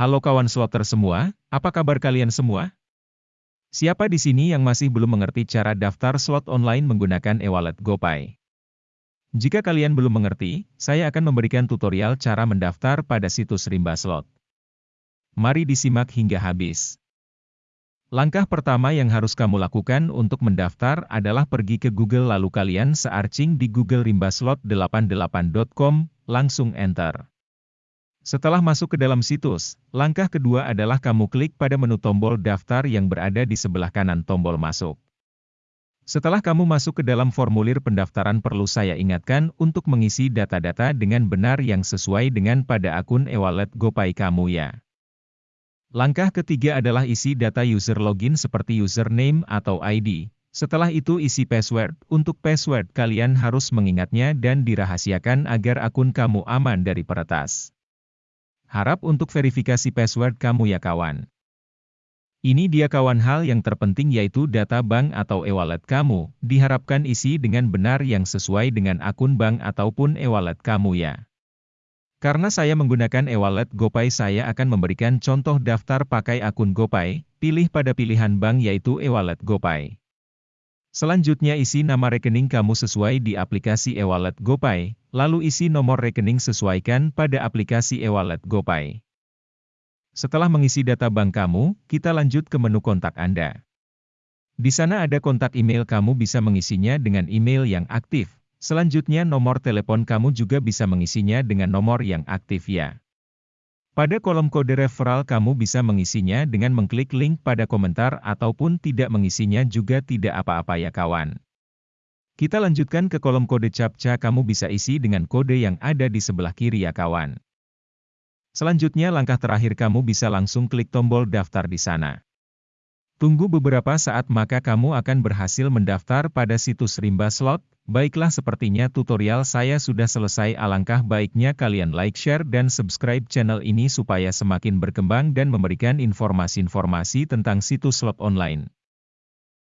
Halo kawan slotter semua, apa kabar kalian semua? Siapa di sini yang masih belum mengerti cara daftar slot online menggunakan e-wallet GoPay? Jika kalian belum mengerti, saya akan memberikan tutorial cara mendaftar pada situs Rimba Slot. Mari disimak hingga habis. Langkah pertama yang harus kamu lakukan untuk mendaftar adalah pergi ke Google lalu kalian searching di Google Rimba Slot 88.com, langsung enter. Setelah masuk ke dalam situs, langkah kedua adalah kamu klik pada menu tombol daftar yang berada di sebelah kanan tombol masuk. Setelah kamu masuk ke dalam formulir pendaftaran perlu saya ingatkan untuk mengisi data-data dengan benar yang sesuai dengan pada akun e-wallet GoPay kamu ya. Langkah ketiga adalah isi data user login seperti username atau ID. Setelah itu isi password. Untuk password kalian harus mengingatnya dan dirahasiakan agar akun kamu aman dari peretas. Harap untuk verifikasi password kamu ya kawan. Ini dia kawan hal yang terpenting yaitu data bank atau e-wallet kamu, diharapkan isi dengan benar yang sesuai dengan akun bank ataupun e-wallet kamu ya. Karena saya menggunakan e-wallet GoPay saya akan memberikan contoh daftar pakai akun GoPay, pilih pada pilihan bank yaitu e-wallet GoPay. Selanjutnya isi nama rekening kamu sesuai di aplikasi e-wallet GoPay, lalu isi nomor rekening sesuaikan pada aplikasi e-wallet GoPay. Setelah mengisi data bank kamu, kita lanjut ke menu kontak Anda. Di sana ada kontak email kamu bisa mengisinya dengan email yang aktif. Selanjutnya nomor telepon kamu juga bisa mengisinya dengan nomor yang aktif ya. Pada kolom kode referral kamu bisa mengisinya dengan mengklik link pada komentar ataupun tidak mengisinya juga tidak apa-apa ya kawan. Kita lanjutkan ke kolom kode CAPTCA kamu bisa isi dengan kode yang ada di sebelah kiri ya kawan. Selanjutnya langkah terakhir kamu bisa langsung klik tombol daftar di sana. Tunggu beberapa saat maka kamu akan berhasil mendaftar pada situs Rimba Slot. Baiklah sepertinya tutorial saya sudah selesai alangkah baiknya kalian like share dan subscribe channel ini supaya semakin berkembang dan memberikan informasi-informasi tentang situs slot online.